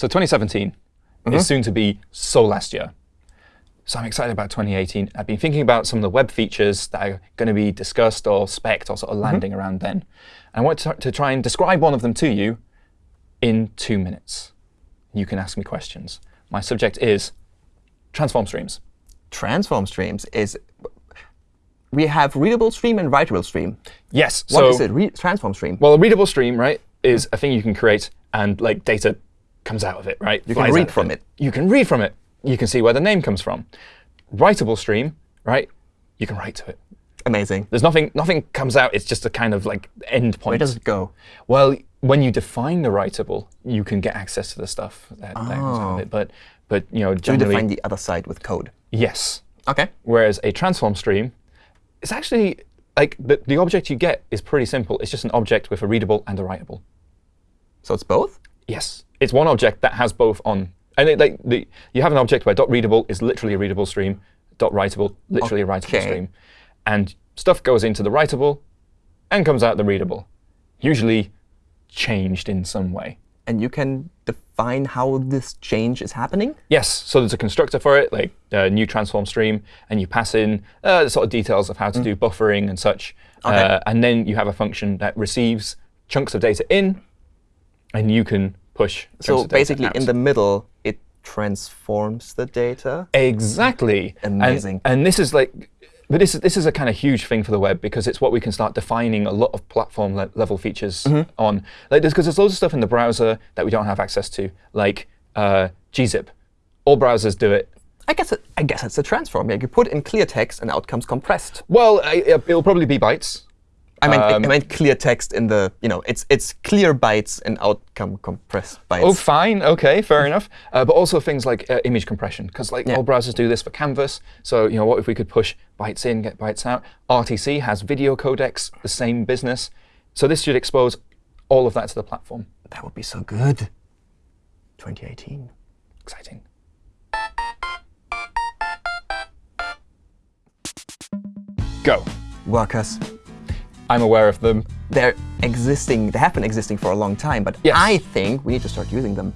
So 2017 is mm-hmm. soon to be so last year. So I'm excited about 2018. I've been thinking about some of the web features that are going to be discussed or spec'd or sort of mm-hmm. landing around then. And I want to, to try and describe one of them to you in two minutes. You can ask me questions. My subject is transform streams. Transform streams is we have readable stream and writable stream. Yes. What so, is it? Re transform stream. Well, a readable stream, right, is a thing you can create and like data comes out of it, right? You can read from it. You can read from it. You can see where the name comes from. Writable stream, right? You can write to it. Amazing. There's nothing. Nothing comes out. It's just a kind of like end point. Where does it go? Well, when you define the writable, you can get access to the stuff that, that comes out of Oh. it. But but you know generally, define the other side with code. yes. OK. Whereas a transform stream is actually like the, the object you get is pretty simple. It's just an object with a readable and a writable. So it's both? Yes, it's one object that has both on. And it, like the, you have an object where dot .readable is literally a readable stream, dot .writable literally a writable stream, and stuff goes into the writable and comes out the readable, usually changed in some way. And you can define how this change is happening? Yes, so there's a constructor for it, like new transform stream, and you pass in uh, the sort of details of how to do buffering and such. Mm. OK. Uh, and then you have a function that receives chunks of data in, and you can push So basically, out. in the middle, it transforms the data. Exactly. And- Amazing. And, this is like, but this is this is a kind of huge thing for the web because it's what we can start defining a lot of platform le level features Mm-hmm. on. Like, because there's loads of stuff in the browser that we don't have access to, like uh, gzip. All browsers do it. I guess it, I guess it's a transform. Yeah, you put in clear text and out comes compressed. Well, I, it'll probably be bytes. I meant Um, I meant clear text in the you know it's it's clear bytes and outcome compressed bytes. Oh, fine. OK, fair enough. Uh, but also things like uh, image compression, because like Yeah. all browsers do this for Canvas. So you know, what if we could push bytes in, get bytes out? RTC has video codecs, the same business. So this should expose all of that to the platform. That would be so good. 2018. Exciting. Go. Workers. I'm aware of them. They're existing. They have been existing for a long time, but Yes. I think we need to start using them.